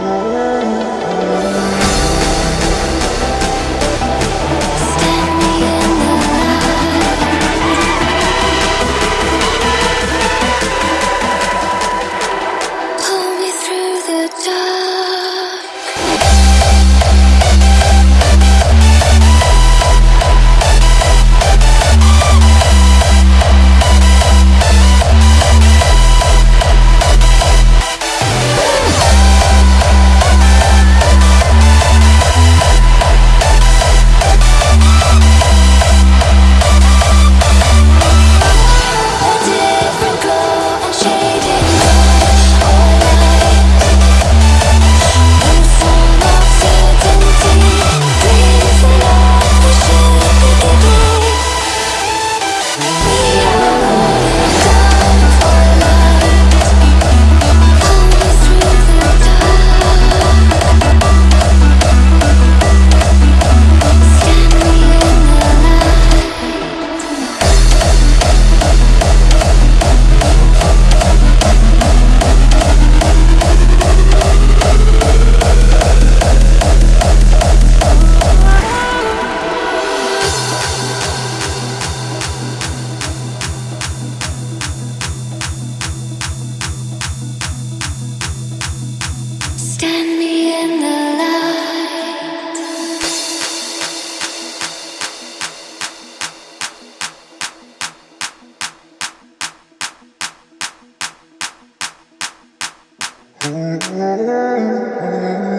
love Mm-hmm.